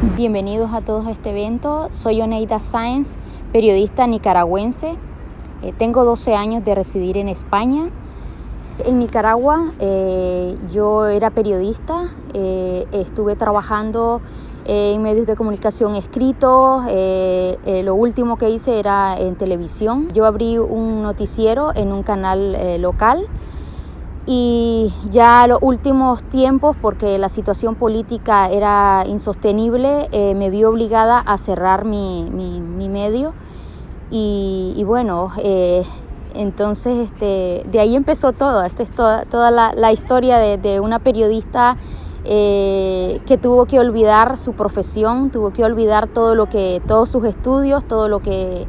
Bienvenidos a todos a este evento. Soy Oneida Sáenz, periodista nicaragüense. Eh, tengo 12 años de residir en España. En Nicaragua eh, yo era periodista, eh, estuve trabajando en medios de comunicación escritos, lo último que hice era en televisión. Yo abrí un noticiero en un canal local y ya los últimos tiempos, porque la situación política era insostenible, eh, me vi obligada a cerrar mi, mi, medio. Y, bueno, eh, entonces este, de ahí empezó todo, esta es toda, toda la, historia de, de, una periodista eh, que tuvo que olvidar su profesión, tuvo que olvidar todo lo que, todos sus estudios, todo lo que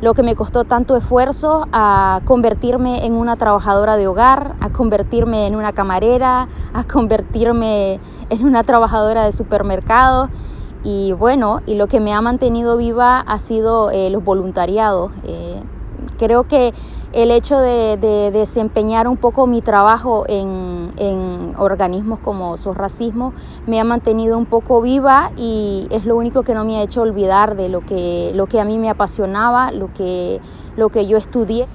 lo que me costó tanto esfuerzo a convertirme en una trabajadora de hogar, a convertirme en una camarera, a convertirme en una trabajadora de supermercado. Y bueno, y lo que me ha mantenido viva ha sido eh, los voluntariados. Eh, creo que el hecho de, desempeñar un poco mi trabajo en, organismos como SOS Racismo me ha mantenido un poco viva y es lo único que no me ha hecho olvidar de lo que, lo que a mí me apasionaba, lo que, lo que yo estudié.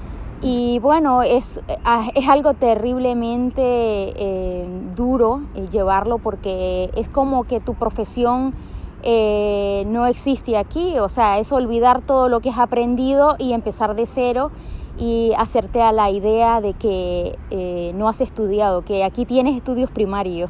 Y bueno, es, ah, es algo terriblemente eh, duro eh, llevarlo porque es como que tu profesión eh, no existe aquí, o sea, es olvidar todo lo que has aprendido y empezar de cero y hacerte a la idea de que eh, no has estudiado, que aquí tienes estudios primarios.